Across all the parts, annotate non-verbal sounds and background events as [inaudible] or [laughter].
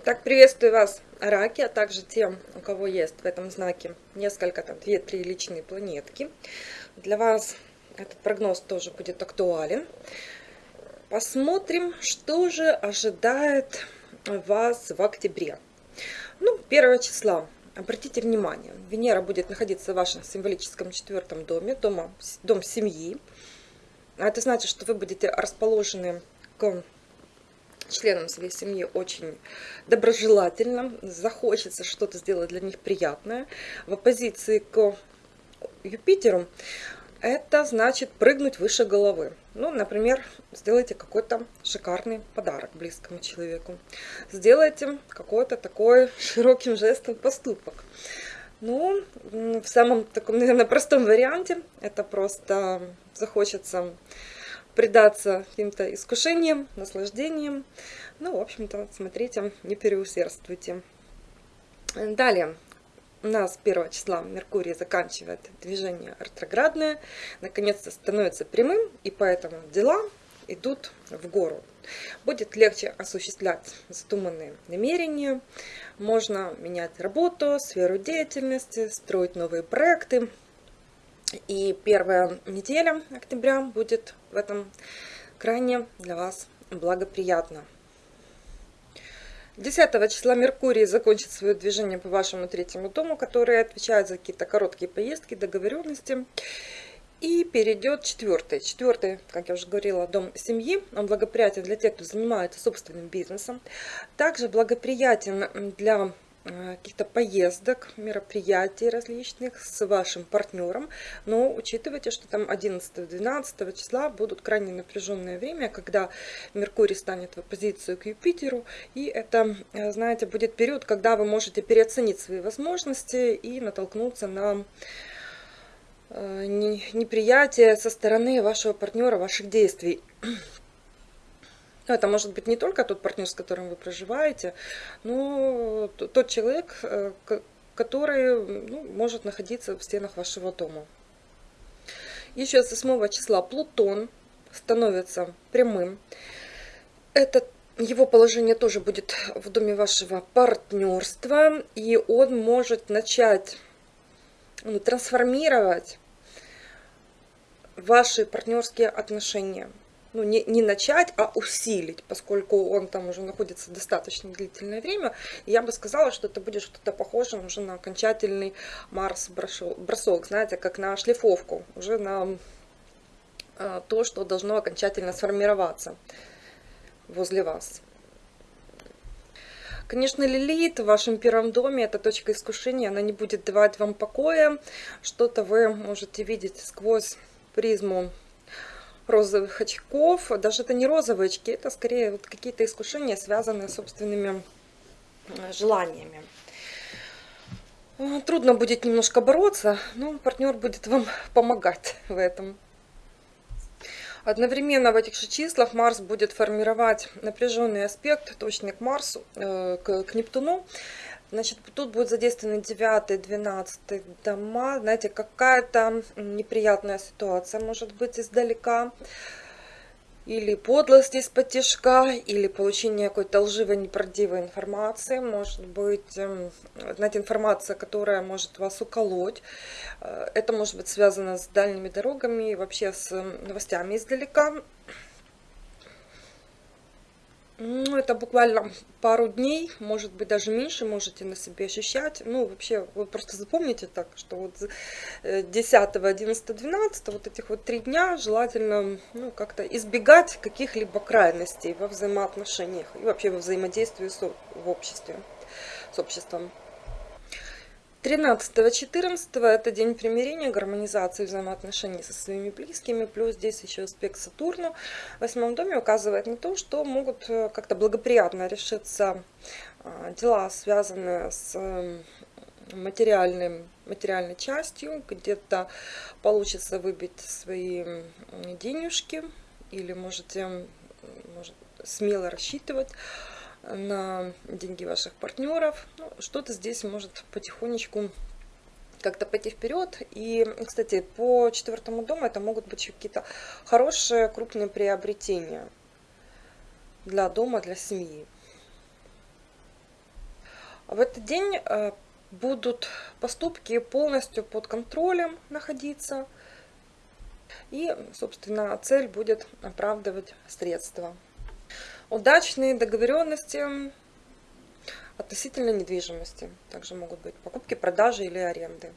Итак, приветствую вас, раки, а также тем, у кого есть в этом знаке несколько, там, 2-3 личные планетки. Для вас этот прогноз тоже будет актуален. Посмотрим, что же ожидает вас в октябре. Ну, 1 числа. Обратите внимание, Венера будет находиться в вашем символическом четвертом доме, дома, дом семьи. А это значит, что вы будете расположены к членам своей семьи очень доброжелательно, захочется что-то сделать для них приятное. В оппозиции к Юпитеру это значит прыгнуть выше головы. Ну, например, сделайте какой-то шикарный подарок близкому человеку. Сделайте какой-то такой широким жестом поступок. Ну, в самом таком, наверное, простом варианте это просто захочется предаться каким-то искушениям, наслаждениям. Ну, в общем-то, смотрите, не переусердствуйте. Далее, у нас 1 числа Меркурий заканчивает движение ретроградное, наконец-то становится прямым, и поэтому дела идут в гору. Будет легче осуществлять задуманные намерения, можно менять работу, сферу деятельности, строить новые проекты, и первая неделя октября будет в этом крайне для вас благоприятно. 10 числа Меркурий закончит свое движение по вашему третьему дому, который отвечает за какие-то короткие поездки, договоренности. И перейдет четвертый. Четвертый, как я уже говорила, дом семьи. Он благоприятен для тех, кто занимается собственным бизнесом. Также благоприятен для каких-то поездок, мероприятий различных с вашим партнером, но учитывайте, что там 11-12 числа будут крайне напряженное время, когда Меркурий станет в оппозицию к Юпитеру, и это, э, знаете, будет период, когда вы можете переоценить свои возможности и натолкнуться на э, неприятие со стороны вашего партнера, ваших действий. Ну, это может быть не только тот партнер, с которым вы проживаете, но тот человек, э, который ну, может находиться в стенах вашего дома. Еще с 8 числа Плутон становится прямым. Это его положение тоже будет в доме вашего партнерства, и он может начать ну, трансформировать ваши партнерские отношения ну, не, не начать, а усилить, поскольку он там уже находится достаточно длительное время, я бы сказала, что это будет что-то похоже уже на окончательный Марс-бросок, знаете, как на шлифовку, уже на э, то, что должно окончательно сформироваться возле вас. Конечно, Лилит в вашем первом доме, это точка искушения, она не будет давать вам покоя. Что-то вы можете видеть сквозь призму розовых очков. Даже это не розовые очки, это скорее вот какие-то искушения, связанные с собственными э, желаниями. Трудно будет немножко бороться, но партнер будет вам [laughs] помогать в этом. Одновременно в этих же числах Марс будет формировать напряженный аспект, точный к Марсу, э, к, к Нептуну. Значит, тут будет задействованы 9, 12 дома. Знаете, какая-то неприятная ситуация может быть издалека. Или подлость из-под тяжка, или получение какой-то лживой, неправдивой информации. Может быть, эм, знаете, информация, которая может вас уколоть. Э, это может быть связано с дальними дорогами и вообще с новостями издалека. Ну, это буквально пару дней, может быть, даже меньше можете на себе ощущать. Ну, вообще, вы просто запомните так, что вот 10, 11, 12, вот этих вот три дня желательно ну, как-то избегать каких-либо крайностей во взаимоотношениях и вообще во взаимодействии с, в обществе, с обществом. 13-14 это день примирения, гармонизации взаимоотношений со своими близкими, плюс здесь еще аспект Сатурну в восьмом доме указывает на то, что могут э, как-то благоприятно решиться а, дела, связанные с материальным, материальной частью, где-то получится выбить свои денежки, или можете может, смело рассчитывать на деньги ваших партнеров. Ну, Что-то здесь может потихонечку как-то пойти вперед. И, кстати, по четвертому дому это могут быть какие-то хорошие крупные приобретения для дома, для семьи. В этот день э, будут поступки полностью под контролем находиться. И, собственно, цель будет оправдывать средства. Удачные договоренности относительно недвижимости. Также могут быть покупки, продажи или аренды.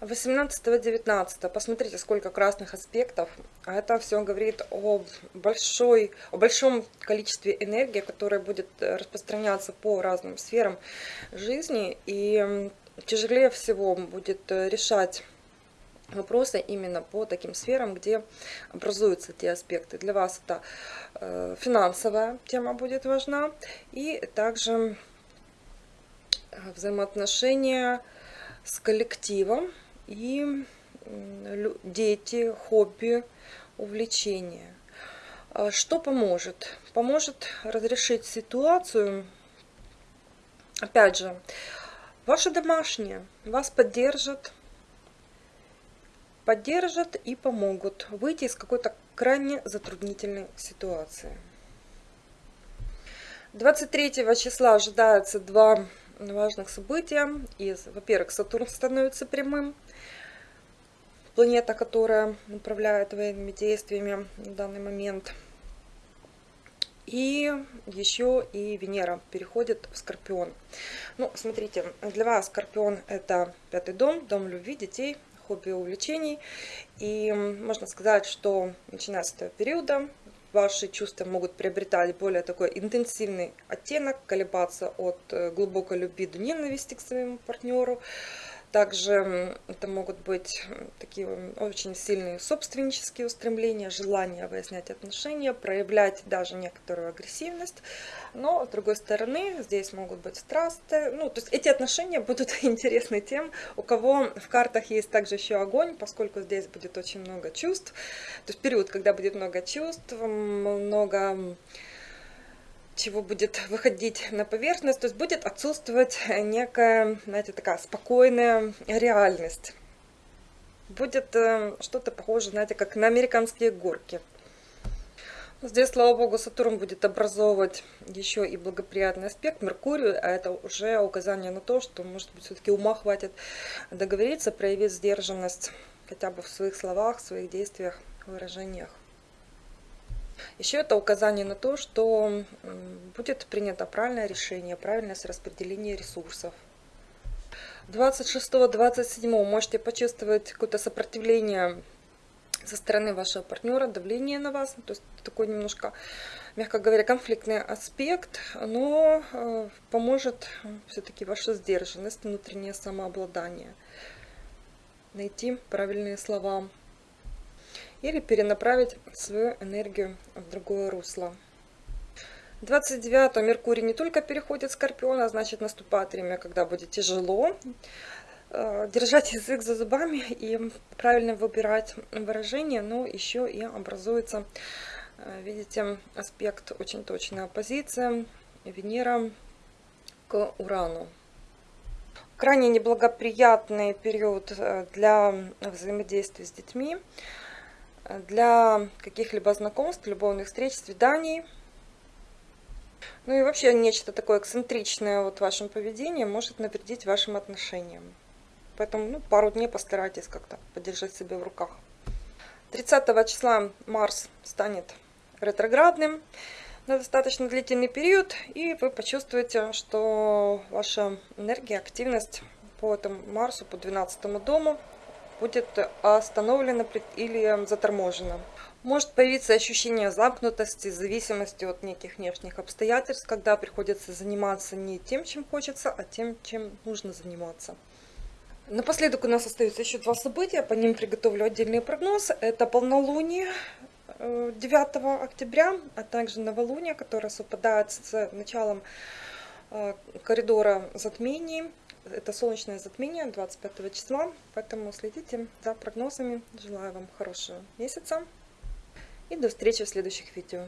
18-19. Посмотрите, сколько красных аспектов. А это все говорит о, большой, о большом количестве энергии, которая будет распространяться по разным сферам жизни. И тяжелее всего будет решать вопросы именно по таким сферам, где образуются те аспекты. Для вас это э, финансовая тема будет важна. И также э, взаимоотношения с коллективом и дети, хобби, увлечения. А что поможет? Поможет разрешить ситуацию, опять же, ваши домашние вас поддержат, поддержат и помогут выйти из какой-то крайне затруднительной ситуации. 23 числа ожидается два важных события. Во-первых, Сатурн становится прямым планета, которая управляет военными действиями на данный момент. И еще и Венера переходит в Скорпион. Ну, смотрите, для вас Скорпион это пятый дом, дом любви, детей, хобби, увлечений. И можно сказать, что начиная с этого периода ваши чувства могут приобретать более такой интенсивный оттенок, колебаться от э, глубокой любви до ненависти к своему партнеру. Также это могут быть такие очень сильные собственнические устремления, желание выяснять отношения, проявлять даже некоторую агрессивность. Но, с другой стороны, здесь могут быть страсты. Ну, то есть эти отношения будут [laughs] интересны тем, у кого в картах есть также еще огонь, поскольку здесь будет очень много чувств. То есть период, когда будет много чувств, много чего будет выходить на поверхность, то есть будет отсутствовать некая, знаете, такая спокойная реальность. Будет э, что-то похоже, знаете, как на американские горки. Здесь, слава богу, Сатурн будет образовывать еще и благоприятный аспект Меркурию, а это уже указание на то, что, может быть, все-таки ума хватит договориться, проявить сдержанность хотя бы в своих словах, в своих действиях, выражениях. Еще это указание на то, что будет принято правильное решение, правильное распределение ресурсов. 26-27 можете почувствовать какое-то сопротивление со стороны вашего партнера, давление на вас. То есть такой немножко, мягко говоря, конфликтный аспект, но э, поможет все-таки ваша сдержанность, внутреннее самообладание. Найти правильные слова или перенаправить свою энергию в другое русло. 29 Меркурий не только переходит в Скорпион, а значит наступает время, когда будет тяжело. Э, держать [laughs] язык за зубами и правильно выбирать выражение, но еще и образуется, э, видите, аспект очень точная оппозиция Венера к Урану. Крайне неблагоприятный период э, для взаимодействия с детьми для каких-либо знакомств, любовных встреч, свиданий. Ну и вообще нечто такое эксцентричное вот в вашем поведении может навредить вашим отношениям. Поэтому ну, пару дней постарайтесь как-то подержать себя в руках. 30 числа Марс станет ретроградным на достаточно длительный период, и вы почувствуете, что ваша энергия, активность по этому Марсу, по 12 дому будет остановлена или заторможена. Может появиться ощущение замкнутости, зависимости от неких внешних обстоятельств, когда приходится заниматься не тем, чем хочется, а тем, чем нужно заниматься. Напоследок у нас остаются еще два события, по ним приготовлю отдельный прогноз. Это полнолуние 9 э, октября, а также новолуние, которое совпадает с началом э, коридора затмений это солнечное затмение 25 числа, поэтому следите за прогнозами. Желаю вам хорошего месяца и до встречи в следующих видео.